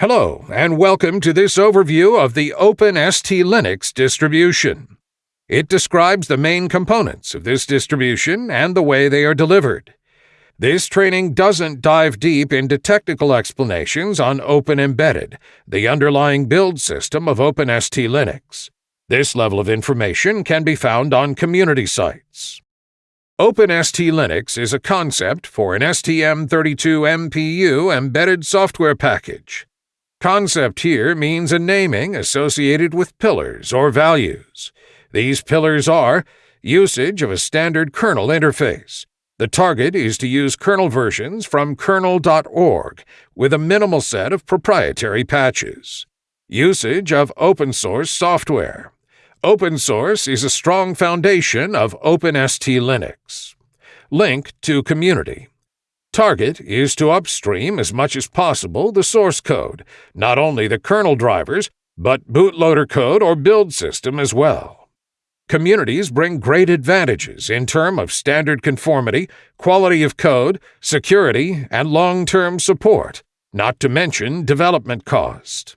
Hello, and welcome to this overview of the OpenST Linux distribution. It describes the main components of this distribution and the way they are delivered. This training doesn't dive deep into technical explanations on Open Embedded, the underlying build system of OpenST Linux. This level of information can be found on community sites. OpenST Linux is a concept for an STM32 MPU embedded software package. Concept here means a naming associated with pillars or values. These pillars are usage of a standard kernel interface. The target is to use kernel versions from kernel.org with a minimal set of proprietary patches. Usage of open source software. Open source is a strong foundation of OpenST Linux. Link to community. Target is to upstream as much as possible the source code, not only the kernel drivers, but bootloader code or build system as well. Communities bring great advantages in terms of standard conformity, quality of code, security, and long-term support, not to mention development cost.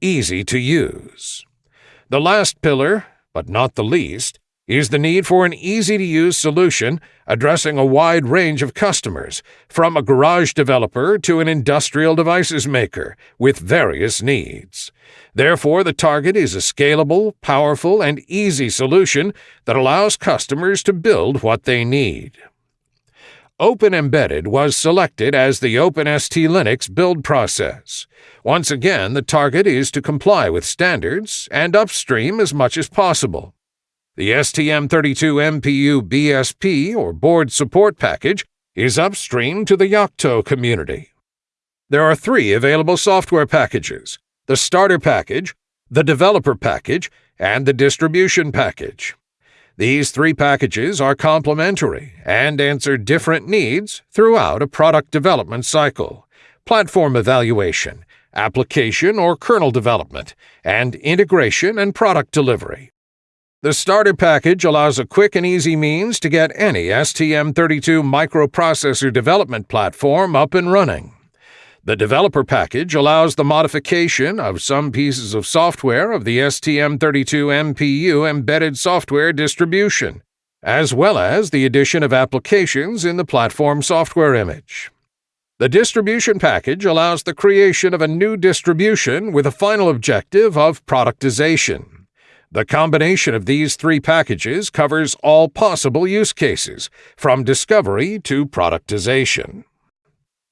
Easy to use. The last pillar, but not the least, is the need for an easy to use solution addressing a wide range of customers, from a garage developer to an industrial devices maker, with various needs. Therefore, the target is a scalable, powerful, and easy solution that allows customers to build what they need. Open Embedded was selected as the OpenST Linux build process. Once again, the target is to comply with standards and upstream as much as possible. The STM32 MPU BSP or board support package is upstream to the Yocto community. There are three available software packages the starter package, the developer package, and the distribution package. These three packages are complementary and answer different needs throughout a product development cycle platform evaluation, application or kernel development, and integration and product delivery. The starter package allows a quick and easy means to get any STM32 microprocessor development platform up and running. The developer package allows the modification of some pieces of software of the STM32 MPU embedded software distribution, as well as the addition of applications in the platform software image. The distribution package allows the creation of a new distribution with a final objective of productization. The combination of these three packages covers all possible use cases, from discovery to productization.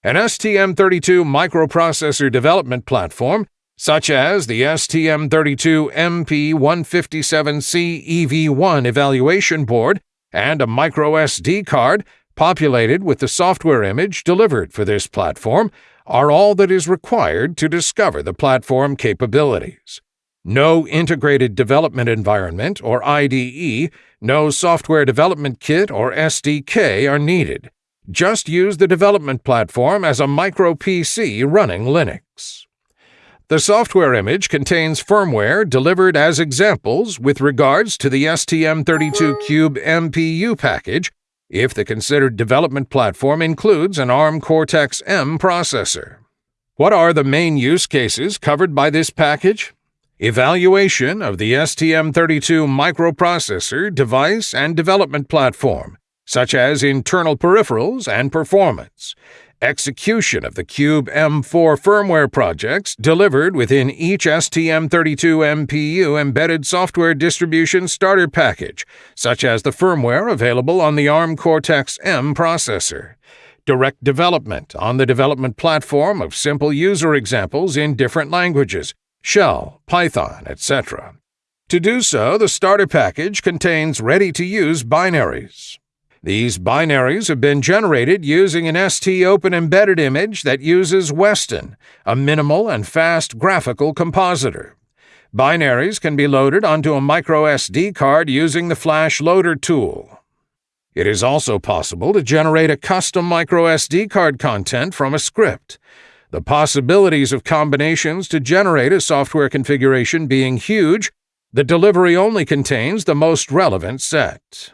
An STM32 microprocessor development platform, such as the STM32 MP157C EV1 evaluation board and a microSD card populated with the software image delivered for this platform, are all that is required to discover the platform capabilities. No integrated development environment or IDE, no software development kit or SDK are needed. Just use the development platform as a micro PC running Linux. The software image contains firmware delivered as examples with regards to the STM32Cube MPU package if the considered development platform includes an ARM Cortex-M processor. What are the main use cases covered by this package? Evaluation of the STM32 microprocessor device and development platform, such as internal peripherals and performance, execution of the Cube M4 firmware projects delivered within each STM32 MPU embedded software distribution starter package, such as the firmware available on the ARM Cortex-M processor, direct development on the development platform of simple user examples in different languages, Shell, Python, etc. To do so, the starter package contains ready-to-use binaries. These binaries have been generated using an ST Open Embedded image that uses Weston, a minimal and fast graphical compositor. Binaries can be loaded onto a microSD card using the Flash Loader tool. It is also possible to generate a custom microSD card content from a script. The possibilities of combinations to generate a software configuration being huge, the delivery only contains the most relevant set.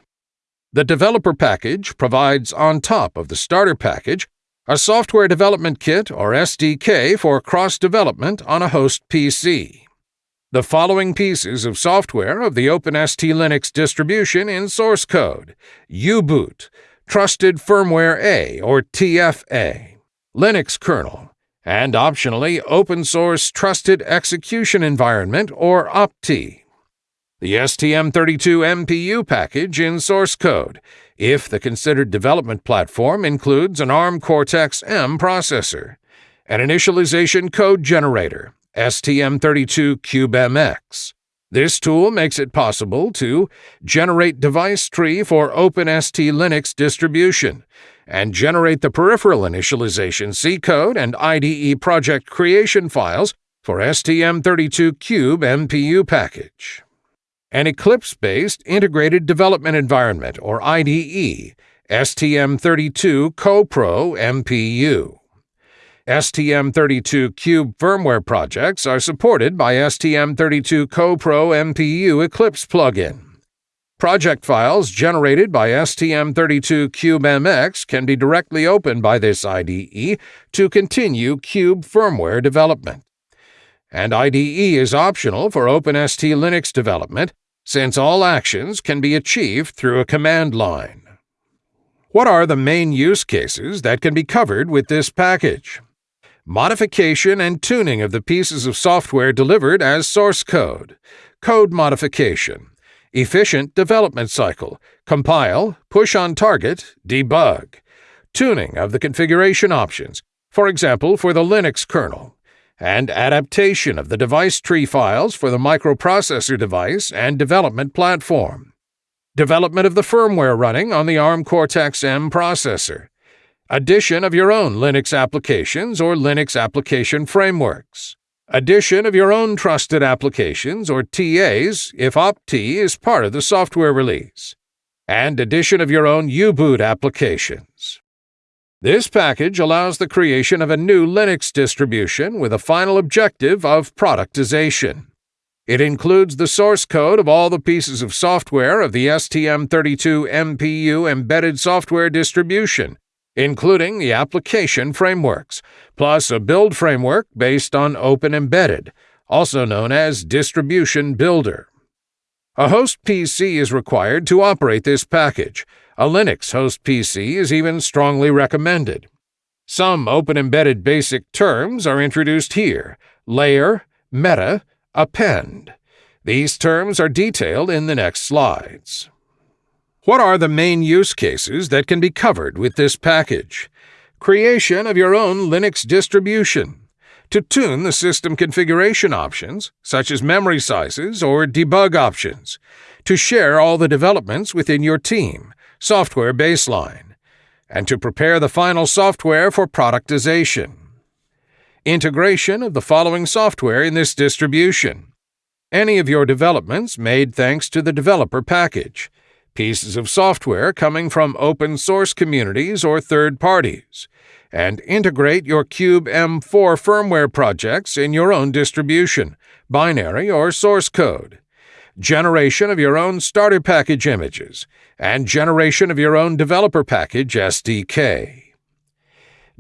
The developer package provides on top of the starter package a software development kit or SDK for cross development on a host PC. The following pieces of software of the OpenST Linux distribution in source code U-Boot, Trusted Firmware A or TFA, Linux kernel, and optionally open source Trusted Execution Environment or OP-TEE. The STM32 MPU package in source code, if the considered development platform includes an ARM Cortex M processor, an initialization code generator, STM32CubeMX. This tool makes it possible to generate device tree for OpenST Linux distribution and generate the peripheral initialization C code and IDE project creation files for STM32Cube MPU package. An Eclipse-based Integrated Development Environment, or IDE, STM32 CoPro MPU. STM32 Cube firmware projects are supported by STM32 CoPro MPU Eclipse plugin. Project files generated by STM32 CubeMX can be directly opened by this IDE to continue Cube firmware development. And IDE is optional for OpenST Linux development since all actions can be achieved through a command line. What are the main use cases that can be covered with this package? Modification and tuning of the pieces of software delivered as source code, code modification, efficient development cycle, compile, push on target, debug, tuning of the configuration options, for example for the Linux kernel, and adaptation of the device tree files for the microprocessor device and development platform, development of the firmware running on the ARM Cortex-M processor, addition of your own Linux applications or Linux application frameworks, Addition of your own trusted applications or TAs if OP-TEE is part of the software release. And addition of your own U-Boot applications. This package allows the creation of a new Linux distribution with a final objective of productization. It includes the source code of all the pieces of software of the STM32 MPU embedded software distribution including the application frameworks, plus a build framework based on Open Embedded, also known as Distribution Builder. A host PC is required to operate this package. A Linux host PC is even strongly recommended. Some Open Embedded basic terms are introduced here layer, meta, append. These terms are detailed in the next slides. What are the main use cases that can be covered with this package? Creation of your own Linux distribution. To tune the system configuration options, such as memory sizes or debug options. To share all the developments within your team, software baseline. And to prepare the final software for productization. Integration of the following software in this distribution. Any of your developments made thanks to the developer package pieces of software coming from open source communities or third parties, and integrate your Cube M4 firmware projects in your own distribution, binary or source code, generation of your own starter package images, and generation of your own developer package SDK.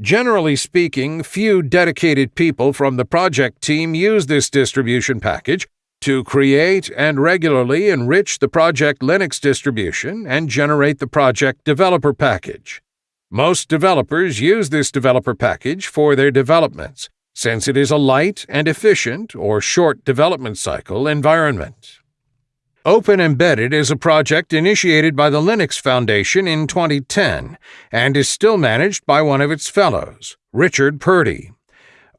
Generally speaking, few dedicated people from the project team use this distribution package to create and regularly enrich the Project Linux distribution and generate the project developer package. Most developers use this developer package for their developments, since it is a light and efficient or short development cycle environment. Open Embedded is a project initiated by the Linux Foundation in 2010 and is still managed by one of its fellows, Richard Purdy.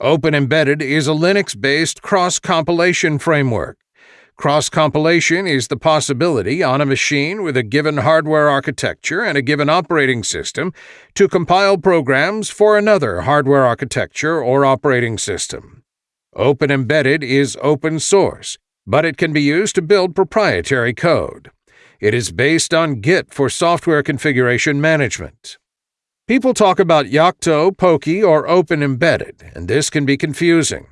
Open Embedded is a Linux based cross compilation framework. Cross compilation is the possibility on a machine with a given hardware architecture and a given operating system to compile programs for another hardware architecture or operating system. Open Embedded is open source, but it can be used to build proprietary code. It is based on Git for software configuration management. People talk about Yocto, Poky, or Open Embedded, and this can be confusing.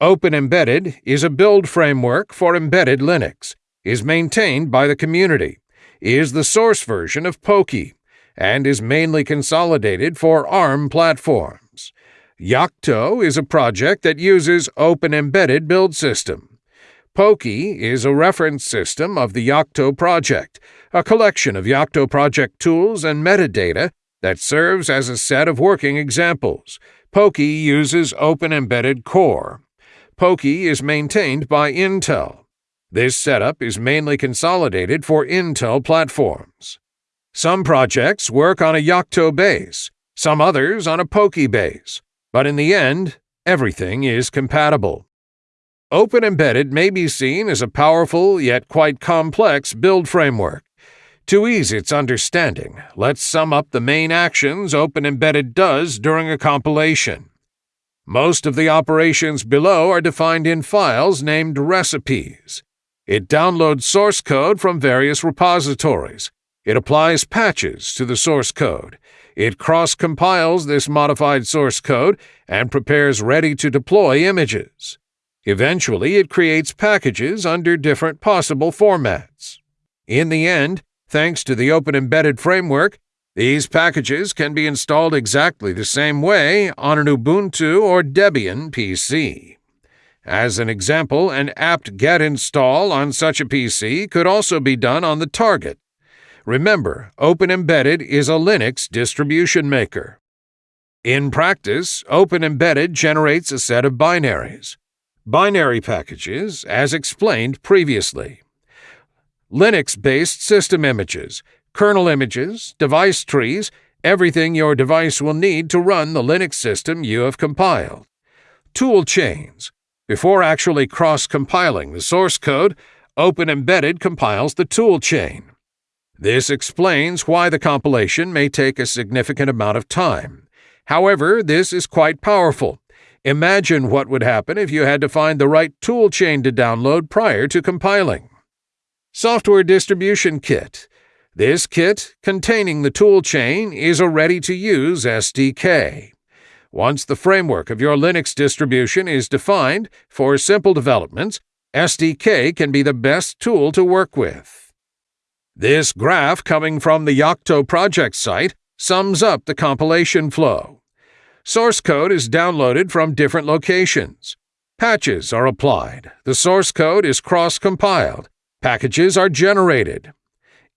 Open Embedded is a build framework for embedded Linux, is maintained by the community, is the source version of Poky, and is mainly consolidated for ARM platforms. Yocto is a project that uses Open Embedded Build System. Poky is a reference system of the Yocto project, a collection of Yocto project tools and metadata that serves as a set of working examples. Poky uses Open Embedded Core. Poky is maintained by Intel. This setup is mainly consolidated for Intel platforms. Some projects work on a Yocto base, some others on a Poky base, but in the end, everything is compatible. Open Embedded may be seen as a powerful yet quite complex build framework. To ease its understanding, let's sum up the main actions Open Embedded does during a compilation. Most of the operations below are defined in files named recipes. It downloads source code from various repositories. It applies patches to the source code. It cross compiles this modified source code and prepares ready to deploy images. Eventually, it creates packages under different possible formats. In the end, thanks to the Open Embedded framework, these packages can be installed exactly the same way on an Ubuntu or Debian PC. As an example, an apt-get install on such a PC could also be done on the target. Remember, Open Embedded is a Linux distribution maker. In practice, Open Embedded generates a set of binaries. Binary packages, as explained previously. Linux-based system images, kernel images, device trees, everything your device will need to run the Linux system you have compiled. Tool chains, before actually cross-compiling the source code, Open Embedded compiles the toolchain. This explains why the compilation may take a significant amount of time. However, this is quite powerful. Imagine what would happen if you had to find the right toolchain to download prior to compiling. Software Distribution Kit. This kit, containing the toolchain, is a ready-to-use SDK. Once the framework of your Linux distribution is defined for simple developments, SDK can be the best tool to work with. This graph coming from the Yocto project site sums up the compilation flow. Source code is downloaded from different locations. Patches are applied. The source code is cross-compiled. Packages are generated.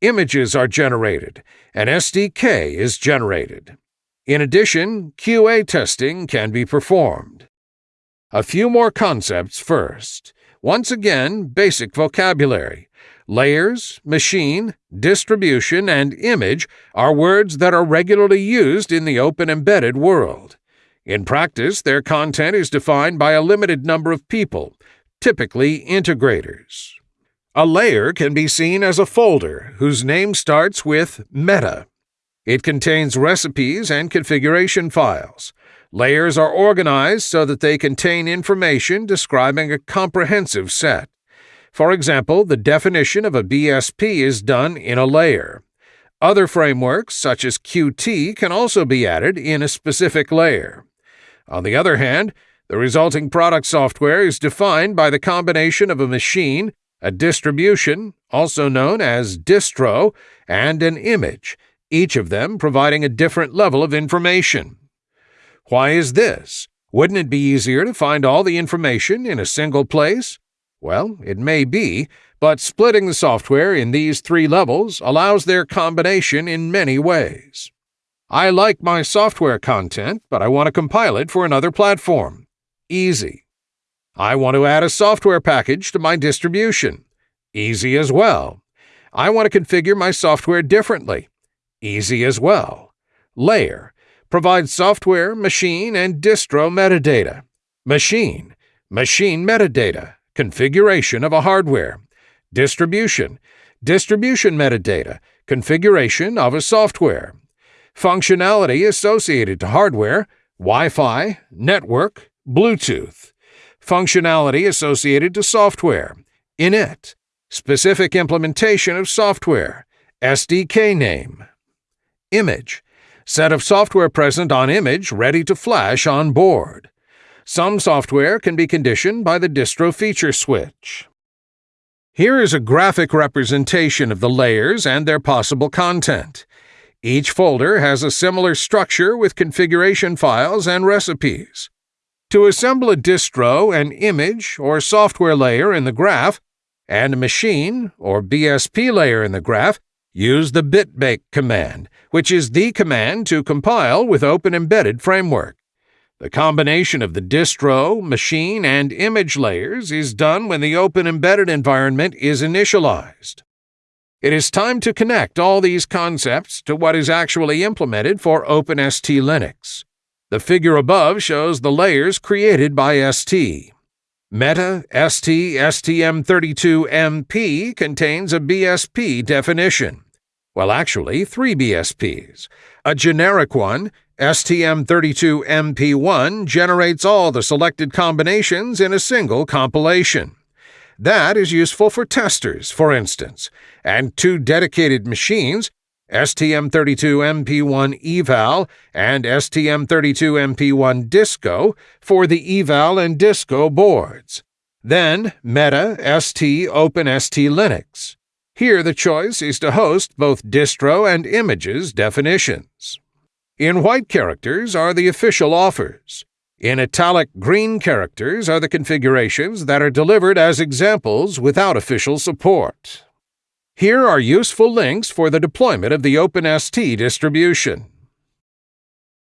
Images are generated. An SDK is generated. In addition, QA testing can be performed. A few more concepts first. Once again, basic vocabulary. Layers, machine, distribution, and image are words that are regularly used in the open embedded world. In practice, their content is defined by a limited number of people, typically integrators. A layer can be seen as a folder whose name starts with meta. It contains recipes and configuration files. Layers are organized so that they contain information describing a comprehensive set. For example, the definition of a BSP is done in a layer. Other frameworks, such as Qt, can also be added in a specific layer. On the other hand, the resulting product software is defined by the combination of a machine, a distribution, also known as distro, and an image, each of them providing a different level of information. Why is this? Wouldn't it be easier to find all the information in a single place? Well, it may be, but splitting the software in these three levels allows their combination in many ways. I like my software content, but I want to compile it for another platform. Easy. I want to add a software package to my distribution. Easy as well. I want to configure my software differently. Easy as well. Layer provides software, machine, and distro metadata. Machine, machine metadata, configuration of a hardware. Distribution, distribution metadata, configuration of a software. Functionality associated to hardware, Wi-Fi, network, Bluetooth. Functionality associated to software, init. Specific implementation of software, SDK name. Image. Set of software present on image ready to flash on board. Some software can be conditioned by the distro feature switch. Here is a graphic representation of the layers and their possible content. Each folder has a similar structure with configuration files and recipes. To assemble a distro, an image, or software layer in the graph, and a machine, or BSP layer in the graph, use the bitbake command, which is the command to compile with Open Embedded Framework. The combination of the distro, machine, and image layers is done when the Open Embedded environment is initialized. It is time to connect all these concepts to what is actually implemented for OpenST Linux. The figure above shows the layers created by ST. Meta ST STM32MP contains a BSP definition. Well, actually, three BSPs. A generic one, STM32MP1, generates all the selected combinations in a single compilation. That is useful for testers, for instance, and two dedicated machines, STM32MP1 eval and STM32MP1 disco, for the eval and disco boards. Then Meta ST Open ST Linux. Here the choice is to host both distro and images definitions. In white characters are the official offers. In italic green characters are the configurations that are delivered as examples without official support. Here are useful links for the deployment of the OpenST distribution.